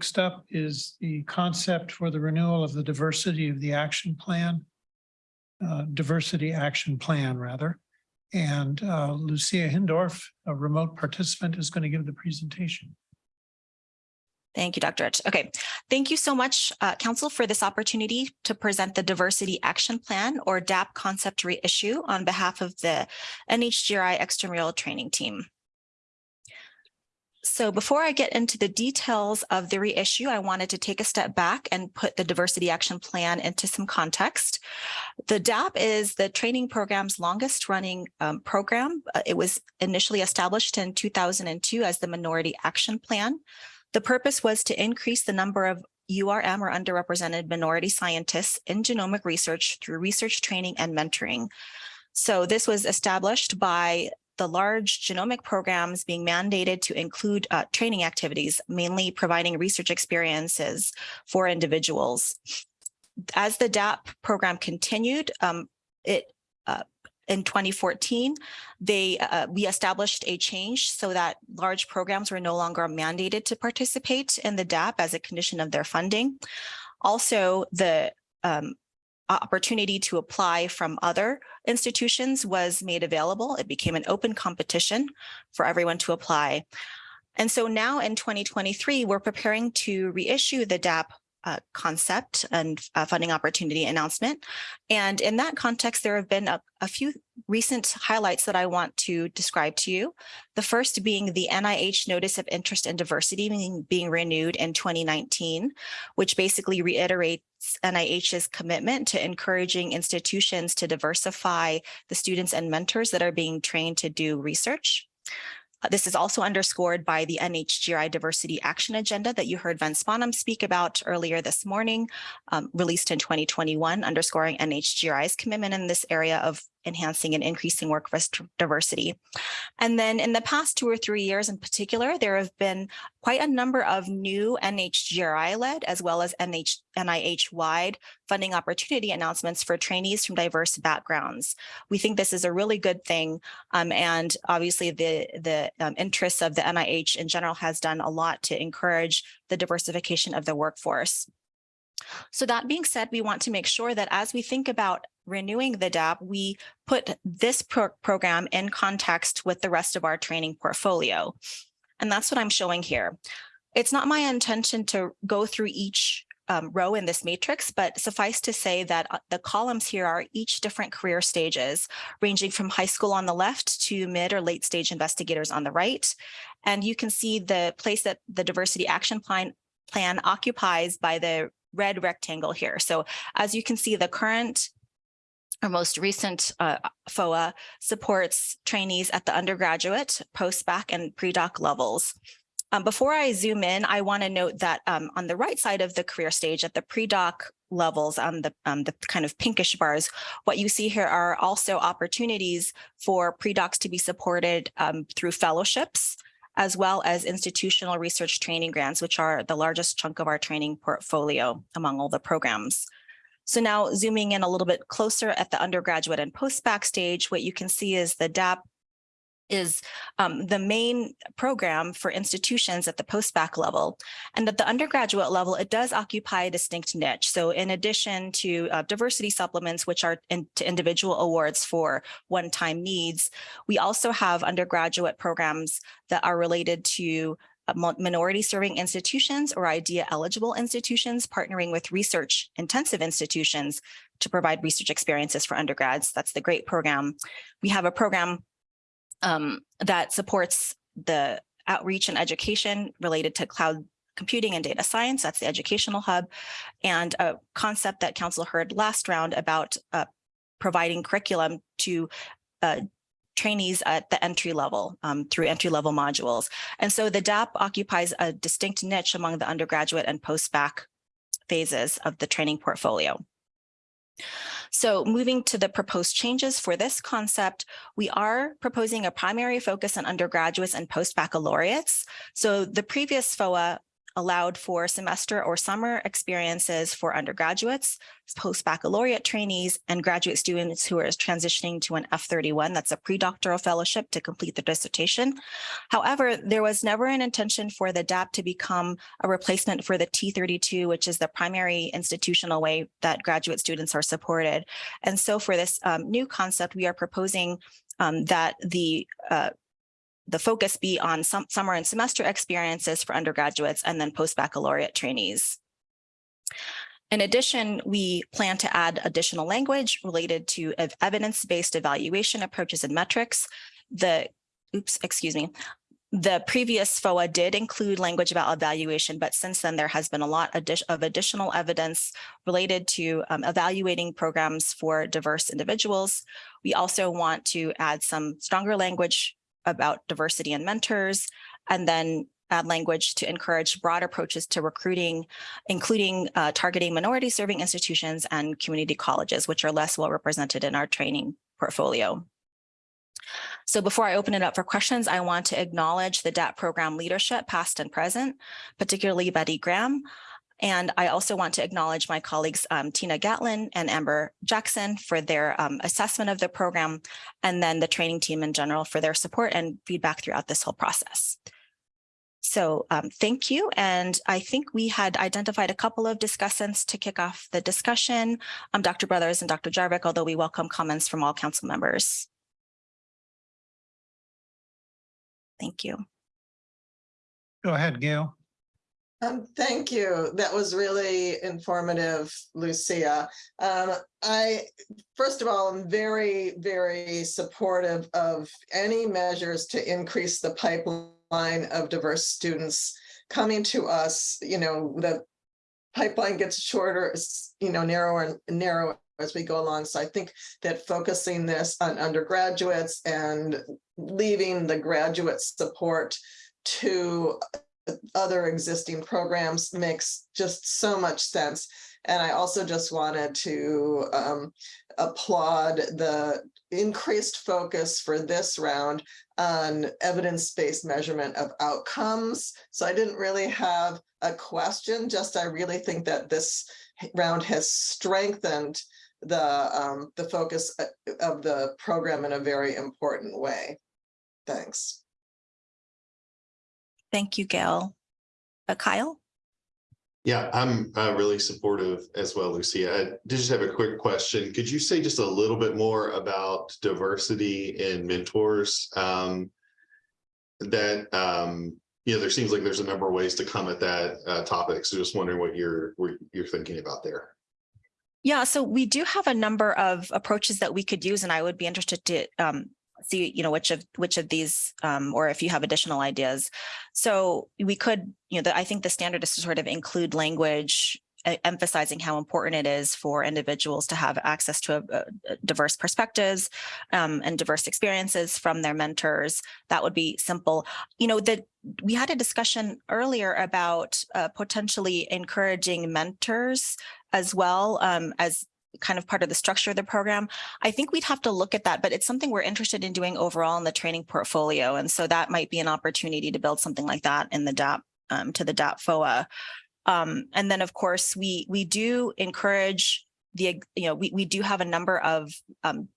Next up is the concept for the renewal of the diversity of the action plan. uh, Diversity Action Plan, rather. And uh, Lucia Hindorff, a remote participant, is going to give the presentation. Thank you, Dr. Rich. Okay, thank you so much, uh, Council, for this opportunity to present the Diversity Action Plan or DAP concept reissue on behalf of the NHGRI extramural training team. So before I get into the details of the reissue, I wanted to take a step back and put the Diversity Action Plan into some context. The DAP is the training program's longest running um, program. Uh, It was initially established in 2002 as the Minority Action Plan. The purpose was to increase the number of URM or underrepresented minority scientists in genomic research through research training and mentoring. So this was established by the large genomic programs being mandated to include uh, training activities, mainly providing research experiences for individuals. As the DAP program continued, um, it uh, in 2014, they uh, we established a change so that large programs were no longer mandated to participate in the DAP as a condition of their funding. Also, the um, opportunity to apply from other institutions was made available. It became an open competition for everyone to apply. And so now in 2023, we're preparing to reissue the DAP uh, concept and uh, funding opportunity announcement. And in that context, there have been a, a few recent highlights that I want to describe to you. The first being the NIH Notice of Interest and Diversity being, being renewed in 2019, which basically reiterates NIH's commitment to encouraging institutions to diversify the students and mentors that are being trained to do research. Uh, This is also underscored by the NHGRI Diversity Action Agenda that you heard Vence Bonham speak about earlier this morning, um, released in 2021, underscoring NHGRI's commitment in this area of enhancing and increasing workforce diversity. And then in the past two or three years in particular, there have been quite a number of new NHGRI-led as well as NIH-wide funding opportunity announcements for trainees from diverse backgrounds. We think this is a really good thing. Um, and obviously the, the um, interests of the NIH in general has done a lot to encourage the diversification of the workforce. So that being said, we want to make sure that as we think about renewing the DAP, we put this pro program in context with the rest of our training portfolio. And that's what I'm showing here. It's not my intention to go through each um, row in this matrix, but suffice to say that uh, the columns here are each different career stages, ranging from high school on the left to mid or late stage investigators on the right. And you can see the place that the diversity action plan, plan occupies by the red rectangle here. So as you can see, the current our most recent uh, FOA supports trainees at the undergraduate, post-bac, and pre-doc levels. Um, before I zoom in, I want to note that um, on the right side of the career stage at the pre-doc levels on the, um, the kind of pinkish bars, what you see here are also opportunities for pre-docs to be supported um, through fellowships, as well as institutional research training grants, which are the largest chunk of our training portfolio among all the programs. So now zooming in a little bit closer at the undergraduate and post-bac stage, what you can see is the DAP is um, the main program for institutions at the post-bac level. And at the undergraduate level, it does occupy a distinct niche. So in addition to uh, diversity supplements, which are in, to individual awards for one-time needs, we also have undergraduate programs that are related to minority serving institutions or IDEA eligible institutions partnering with research intensive institutions to provide research experiences for undergrads. That's the GREAT program. We have a program um, that supports the outreach and education related to cloud computing and data science. That's the educational hub and a concept that council heard last round about uh, providing curriculum to uh, trainees at the entry level um, through entry level modules. And so the DAP occupies a distinct niche among the undergraduate and post-bac phases of the training portfolio. So moving to the proposed changes for this concept, we are proposing a primary focus on undergraduates and post-baccalaureates. So the previous FOA allowed for semester or summer experiences for undergraduates, post-baccalaureate trainees, and graduate students who are transitioning to an F31, that's a pre-doctoral fellowship to complete their dissertation. However, there was never an intention for the DAP to become a replacement for the T32, which is the primary institutional way that graduate students are supported. And so for this um, new concept, we are proposing um, that the uh, the focus be on some summer and semester experiences for undergraduates and then post-baccalaureate trainees. In addition, we plan to add additional language related to evidence-based evaluation approaches and metrics. The, oops, excuse me, the previous FOA did include language about evaluation, but since then there has been a lot of additional evidence related to um, evaluating programs for diverse individuals. We also want to add some stronger language about diversity and mentors, and then add language to encourage broad approaches to recruiting, including uh, targeting minority serving institutions and community colleges, which are less well represented in our training portfolio. So before I open it up for questions, I want to acknowledge the DAP program leadership, past and present, particularly Bettie Graham, and I also want to acknowledge my colleagues, um, Tina Gatlin and Amber Jackson for their um, assessment of the program, and then the training team in general for their support and feedback throughout this whole process. So um, thank you. And I think we had identified a couple of discussants to kick off the discussion, um, Dr. Brothers and Dr. Jarvik, although we welcome comments from all council members. Thank you. Go ahead, Gail. Um, thank you. That was really informative, Lucia. Um, I, first of all, I'm very, very supportive of any measures to increase the pipeline of diverse students coming to us. You know, the pipeline gets shorter, you know, narrower and narrower as we go along. So I think that focusing this on undergraduates and leaving the graduate support to other existing programs makes just so much sense. And I also just wanted to um, applaud the increased focus for this round on evidence-based measurement of outcomes. So I didn't really have a question, just I really think that this round has strengthened the um, the focus uh, of the program in a very important way. Thanks. Thank you, Gail. Uh, Kyle? Yeah, I'm uh, really supportive as well, Lucia. I did just have a quick question. Could you say just a little bit more about diversity in mentors? Um, that, um, you know, there seems like there's a number of ways to come at that uh, topic. So just wondering what you're, what you're thinking about there. Yeah, so we do have a number of approaches that we could use, and I would be interested to um, see, you know, which of which of these, um, or if you have additional ideas. So we could, you know, the, I think the standard is to sort of include language emphasizing how important it is for individuals to have access to a, a diverse perspectives um, and diverse experiences from their mentors. That would be simple. You know, that we had a discussion earlier about uh, potentially encouraging mentors as well um, as kind of part of the structure of the program. I think we'd have to look at that, but it's something we're interested in doing overall in the training portfolio. And so that might be an opportunity to build something like that in the DAP um, to the DAP FOA. Um, and then, of course, we we do encourage the, you know, we, we do have a number of um,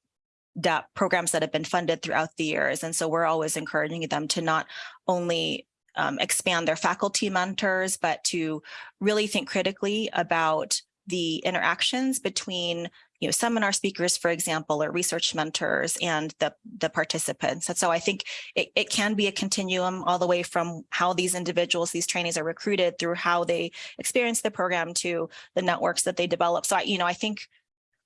DAP programs that have been funded throughout the years. And so we're always encouraging them to not only um, expand their faculty mentors, but to really think critically about the interactions between you know seminar speakers for example or research mentors and the the participants. And so i think it, it can be a continuum all the way from how these individuals these trainees are recruited through how they experience the program to the networks that they develop. So I, you know i think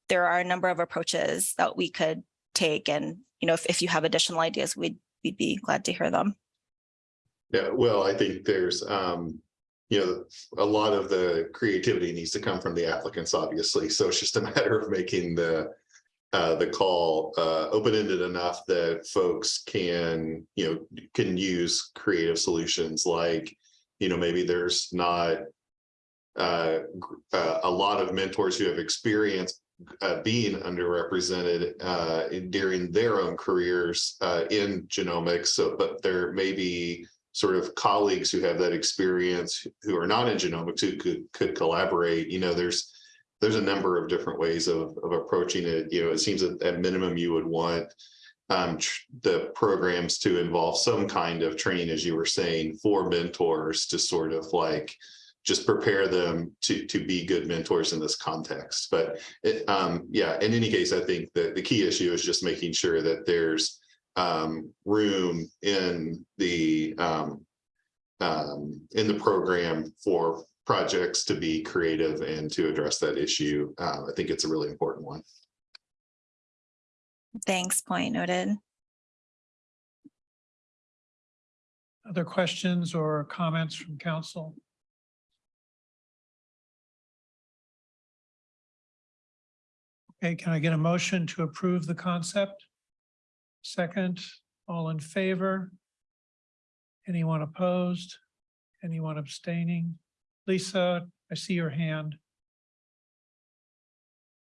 there are a number of approaches that we could take and you know if, if you have additional ideas we'd we'd be glad to hear them. Yeah well i think there's um you know, a lot of the creativity needs to come from the applicants, obviously. So it's just a matter of making the uh, the call uh, open-ended enough that folks can, you know, can use creative solutions like, you know, maybe there's not uh, uh a lot of mentors who have experience uh, being underrepresented uh, during their own careers in genomics. So, but there may be sort of colleagues who have that experience, who are not in genomics, who could, could collaborate, you know, there's, there's a number of different ways of, of approaching it. You know, it seems that at minimum you would want um, the programs to involve some kind of training, as you were saying, for mentors to sort of like just prepare them to, to be good mentors in this context. But it, um, yeah, in any case, I think that the key issue is just making sure that there's um, room in the um, um, in the program for projects to be creative and to address that issue. Uh, I think it's a really important one. Thanks, point noted. Other questions or comments from council? Okay, can I get a motion to approve the concept? Second, all in favor? Anyone opposed? Anyone abstaining? Lisa, I see your hand.